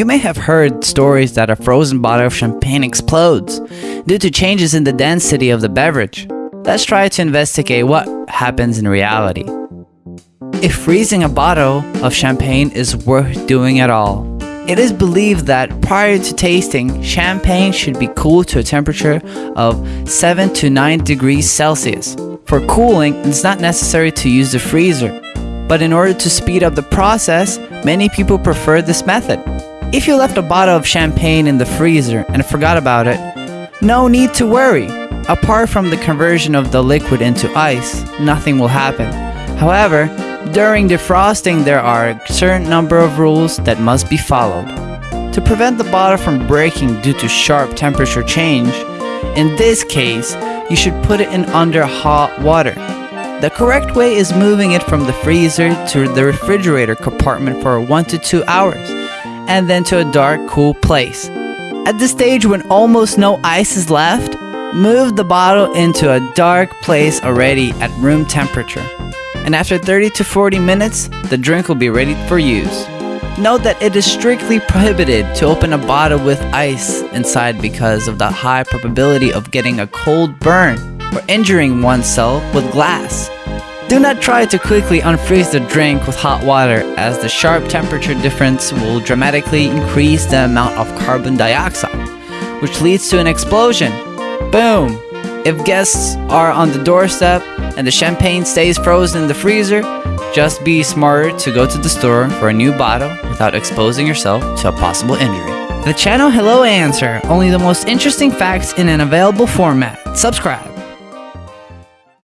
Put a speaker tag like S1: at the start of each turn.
S1: You may have heard stories that a frozen bottle of champagne explodes due to changes in the density of the beverage. Let's try to investigate what happens in reality. If freezing a bottle of champagne is worth doing at all, it is believed that prior to tasting, champagne should be cooled to a temperature of 7 to 9 degrees Celsius. For cooling, it's not necessary to use the freezer, but in order to speed up the process, many people prefer this method. If you left a bottle of champagne in the freezer and forgot about it, no need to worry. Apart from the conversion of the liquid into ice, nothing will happen. However, during defrosting there are a certain number of rules that must be followed. To prevent the bottle from breaking due to sharp temperature change, in this case, you should put it in under hot water. The correct way is moving it from the freezer to the refrigerator compartment for 1 to 2 hours and then to a dark, cool place. At the stage when almost no ice is left, move the bottle into a dark place already at room temperature. And after 30 to 40 minutes, the drink will be ready for use. Note that it is strictly prohibited to open a bottle with ice inside because of the high probability of getting a cold burn or injuring oneself with glass. Do not try to quickly unfreeze the drink with hot water as the sharp temperature difference will dramatically increase the amount of carbon dioxide, which leads to an explosion. Boom! If guests are on the doorstep and the champagne stays frozen in the freezer, just be smarter to go to the store for a new bottle without exposing yourself to a possible injury. The channel Hello Answer, only the most interesting facts in an available format. Subscribe.